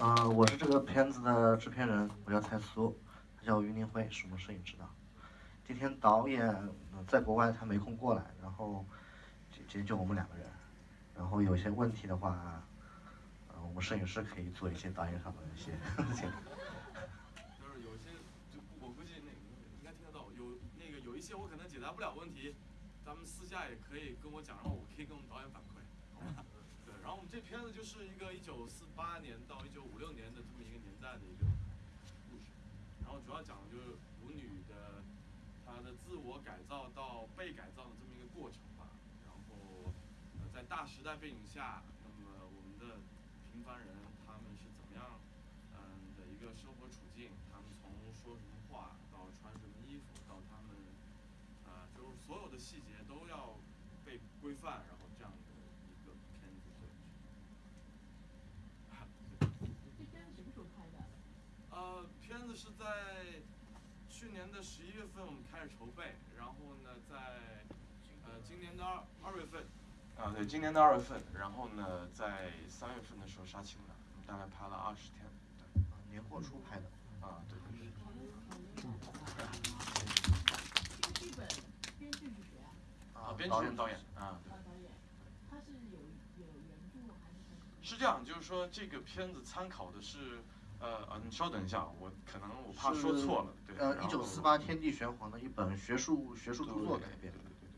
呃，我是这个片子的制片人，我叫蔡苏，他叫于林辉，是我们摄影指导。今天导演在国外，他没空过来，然后今天就我们两个人。然后有些问题的话，呃，我们摄影师可以做一些导演上的一些。就是有些，就我估计那应该听得到，有那个有一些我可能解答不了问题，咱们私下也可以跟我讲，然后我可以跟我们导演反馈，然后我们这片子就是一个一九四八年到一九五六年的这么一个年代的一个故事，然后主要讲的就是舞女的。她的自我改造到被改造的这么一个过程吧，然后在大时代背景下，那么我们的平凡人他们是怎么样嗯的一个生活处境？他们从说什么话到穿什么衣服，到他们啊就是所有的细节都要被规范，然后这样的一个片子对。这片子什么时候拍的？是在。去年的十一月份我们开始筹备，然后呢，在呃今年的二二月份，啊对，今年的二月份，然后呢，在三月份的时候杀青了，我们大概拍了二十天，对，年货初拍的，啊对对对。这剧本编剧是谁啊？啊，编剧导演啊。导演，他是有有原著还是？是这样，就是说这个片子参考的是。呃呃，你稍等一下，我可能我怕说错了，对。呃，一九四八天地玄黄的一本学术学术著作改编，对对对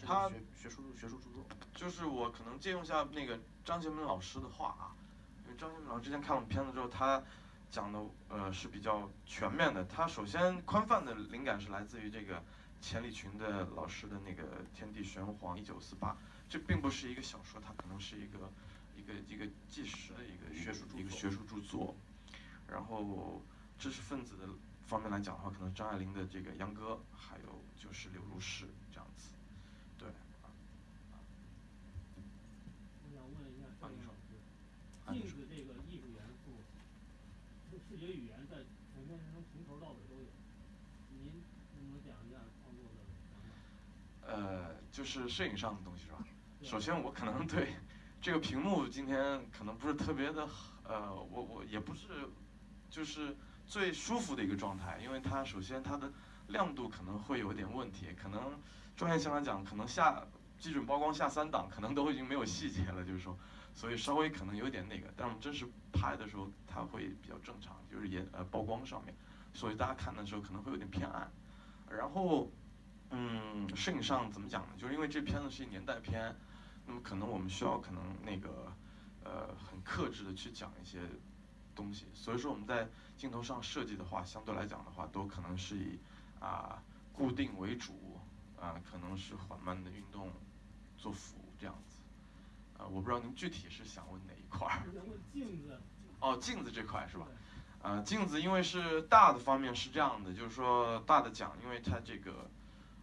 对。他学学术学术著作。就是我可能借用一下那个张贤明老师的话啊，因为张贤明老师之前看我们片子之后，他讲的呃是比较全面的。他首先宽泛的灵感是来自于这个钱理群的老师的那个天地玄黄一九四八，这并不是一个小说，它可能是一个一个一个纪实的一个学术一个学术著作。然后知识分子的方面来讲的话，可能张爱玲的这个《秧歌》，还有就是柳如是这样子，对。我想问一下赵岩老师，镜子这个艺术元素，视觉语言在全片中从头到尾都有，您能不能讲一下创作的想法？呃，就是摄影上的东西是吧？首先我可能对这个屏幕今天可能不是特别的，呃，我我也不是。就是最舒服的一个状态，因为它首先它的亮度可能会有点问题，可能专业性来讲，可能下基准曝光下三档，可能都已经没有细节了，就是说，所以稍微可能有点那个，但我们真实拍的时候，它会比较正常，就是也呃曝光上面，所以大家看的时候可能会有点偏暗。然后，嗯，摄影上怎么讲呢？就是因为这片子是一年代片，那么可能我们需要可能那个呃很克制的去讲一些。东西，所以说我们在镜头上设计的话，相对来讲的话，都可能是以啊固定为主，啊可能是缓慢的运动做辅这样子，啊我不知道您具体是想问哪一块儿？镜子。哦，镜子这块是吧？啊，镜子因为是大的方面是这样的，就是说大的讲，因为它这个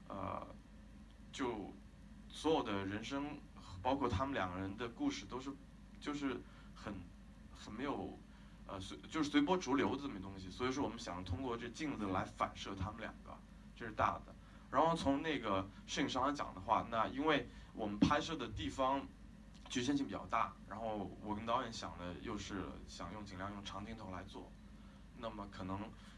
呃就所有的人生，包括他们两个人的故事，都是就是很很没有。呃，随就是随波逐流的这么东西，所以说我们想通过这镜子来反射他们两个，这是大的。然后从那个摄影上来讲的话，那因为我们拍摄的地方局限性比较大，然后我跟导演想的又是想用尽量用长镜头来做，那么可能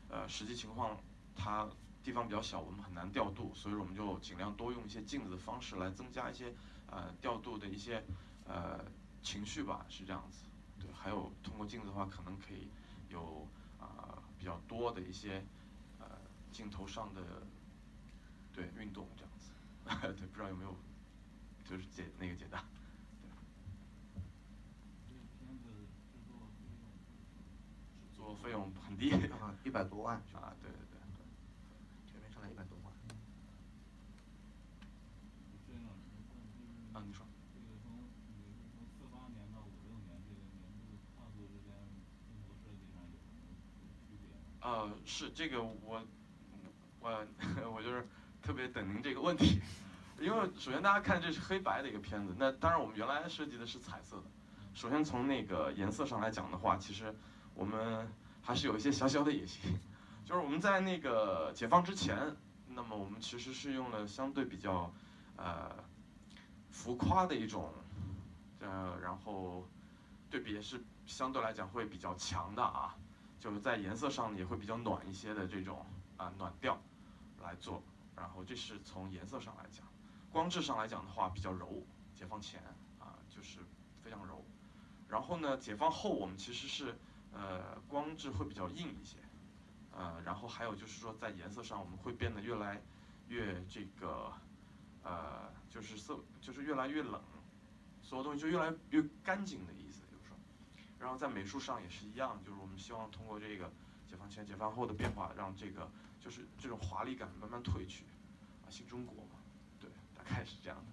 呃实际情况它地方比较小，我们很难调度，所以说我们就尽量多用一些镜子的方式来增加一些呃调度的一些呃情绪吧，是这样子。对，还有通过镜子的话，可能可以有啊比较多的一些呃镜头上的对运动这样子，对，不知道有没有就是解那个解答。制作费用很低，一百多万啊，对对对，全面上来一百多万。啊，你说。呃，是这个我，我 我就是特别等您这个问题，因为首先大家看这是黑白的一个片子，那当然我们原来设计的是彩色的。首先从那个颜色上来讲的话，其实我们还是有一些小小的野心，就是我们在那个解放之前，那么我们其实是用了相对比较呃浮夸的一种，呃，然后对比也是相对来讲会比较强的啊，就是在颜色上也会比较暖一些的这种啊暖调来做，然后这是从颜色上来讲，光质上来讲的话比较柔，解放前啊就是非常柔，然后呢解放后我们其实是呃光质会比较硬一些，呃然后还有就是说在颜色上我们会变得越来越这个呃就是色就是越来越冷。所有东西就越来越干净的，然后在美术上也是一样，就是我们希望通过这个解放前、解放后的变化，让这个就是这种华丽感慢慢褪去，啊，新中国嘛，对，大概是这样的。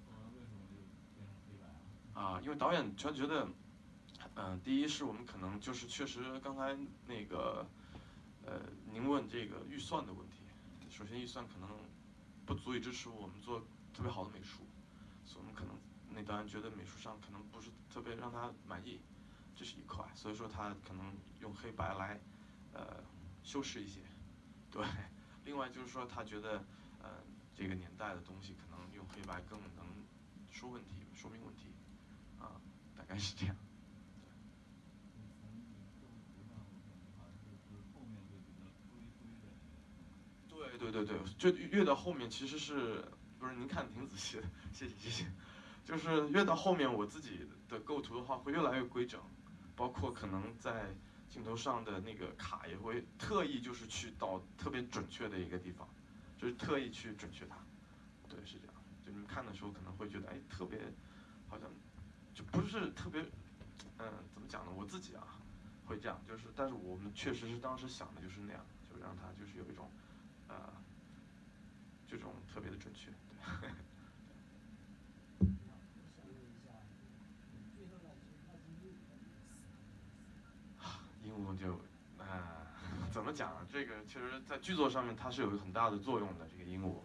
啊，因为导演他觉得，嗯，第一是我们可能就是确实刚才那个，呃，您问这个预算的问题，首先预算可能不足以支持我们做特别好的美术，所以我们可能。那导演觉得美术上可能不是特别让他满意，这是一块，所以说他可能用黑白来，呃，修饰一些，对。另外就是说他觉得，呃，这个年代的东西可能用黑白更能说问题、说明问题，啊，大概是这样。对对对对，就越到后面其实是不是？您看的挺仔细的，谢谢谢谢。就是越到后面，我自己的构图的话会越来越规整，包括可能在镜头上的那个卡也会特意就是去到特别准确的一个地方，就是特意去准确它。对，是这样。就你们看的时候可能会觉得，哎，特别好像就不是特别，嗯，怎么讲呢？我自己啊会这样，就是但是我们确实是当时想的就是那样，就让它就是有一种，呃，这种特别的准确。对。鹦鹉就，啊，怎么讲？这个其实，在剧作上面它是有很大的作用的。这个鹦鹉，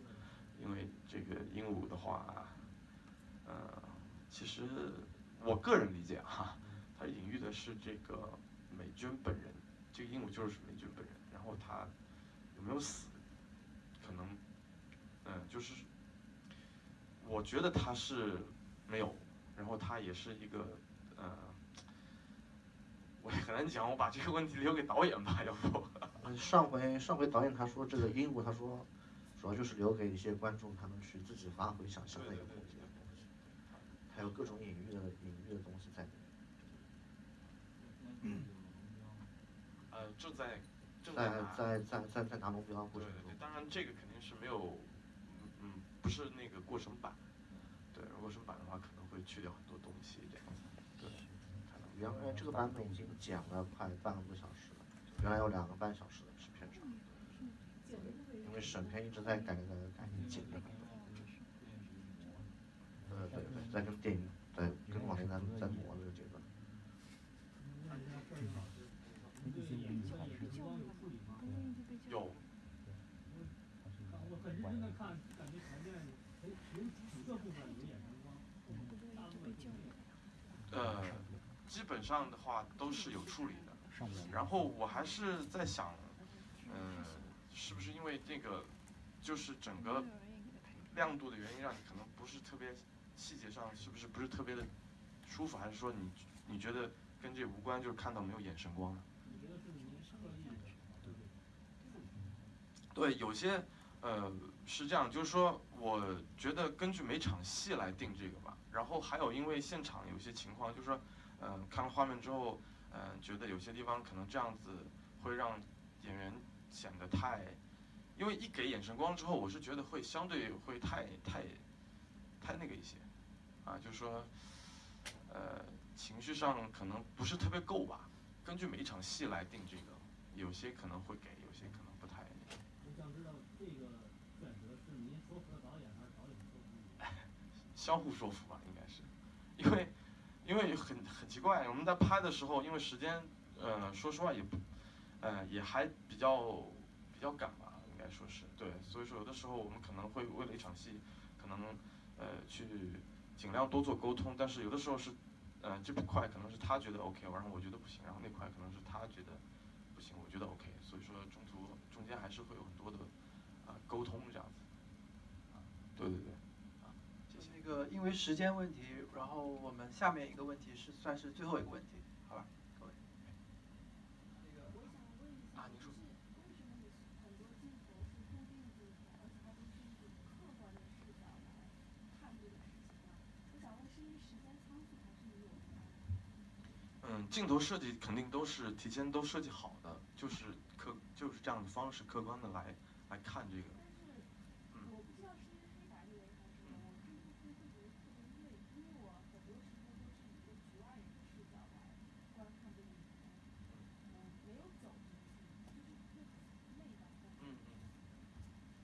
因为这个鹦鹉的话，呃，其实我个人理解哈，它隐喻的是这个美军本人。这个鹦鹉就是美军本人。然后它有没有死？可能，嗯，就是，我觉得他是没有。然后他也是一个，呃。我也很难讲，我把这个问题留给导演吧，要不？上回上回导演他说这个鹦鹉，他说主要就是留给一些观众，他们去自己发挥想象的一个空间，还有各种隐喻的隐喻的东西在里面。嗯呃，正在正在在在在在拿龙标过程中。对对对，当然这个肯定是没有，嗯，不是那个过程版。对，过程版的话可能会去掉很多东西这样子。原来这个版本已经剪了快半个多小时了，原来有两个半小时的制片长，因为审片一直在改改改剪的版本。呃对对，在跟电影在跟往年在在磨这个阶段。有。呃。基本上的话都是有处理的，然后我还是在想，嗯，是不是因为这个，就是整个亮度的原因，让你可能不是特别细节上是不是不是特别的舒服，还是说你你觉得跟这无关，就是看到没有眼神光？对，有些呃是这样，就是说我觉得根据每场戏来定这个吧，然后还有因为现场有些情况，就是说。嗯，看了画面之后，嗯，觉得有些地方可能这样子会让演员显得太，因为一给眼神光之后，我是觉得会相对会太太太那个一些，啊，就是说，呃，情绪上可能不是特别够吧。根据每一场戏来定这个，有些可能会给，有些可能不太。我想知道这个选择是您说服了导演，还是导演说服您？相互说服吧，应该是，因为。因为很很奇怪，我们在拍的时候，因为时间，呃，说实话也不，呃，也还比较比较赶吧，应该说是对，所以说有的时候我们可能会为了一场戏，可能呃去尽量多做沟通，但是有的时候是，呃，这块可能是他觉得 OK，然后我觉得不行，然后那块可能是他觉得不行，我觉得 OK，所以说中途中间还是会有很多的啊沟通这样子，啊，对对对。那个，因为时间问题，然后我们下面一个问题是算是最后一个问题。好。吧，各位。我想问一下，啊你说为什么你很多镜头是固定镜头，而且它都是一种客观的视角来看这个事情呢？我想问，是因为时间仓促，还是你有什么安排？嗯，镜头设计肯定都是提前都设计好的，就是客就是这样的方式，客观的来来看这个。但是我不知道是因为黑白的原因还是什么，我看这个片会觉得特别累，因为我很多时候都是以一个局外人的视角来观看这个影片，嗯，没有走进去，就是会累吧。嗯嗯。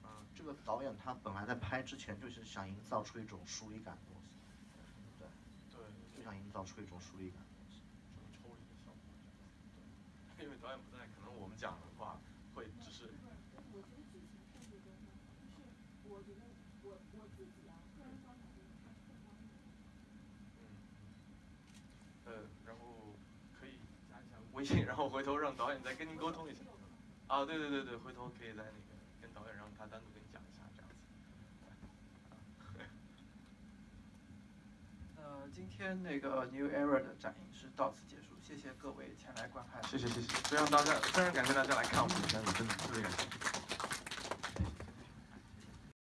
嗯，这个导演他本来在拍之前就是想营造出一种疏离感的东西，对，对，就想营造出一种疏离感的东西。这个抽离的效果，对，因为导演不在，可能我们讲的话会只是，我觉得剧情设计都很好，就是我觉得我我自己啊，个人观感就是它是很方便的。嗯，呃，然后可以加一下微信，然后回头让导演再跟您沟通一下。啊，对对对对，回头可以在那个跟导演让他单独跟你讲一下，这样子。呃，今天那个 New Era 的展映是到此结束，谢谢各位前来观看。谢谢谢谢，非常大家非常感谢大家来看我们的片子，真的特别感谢。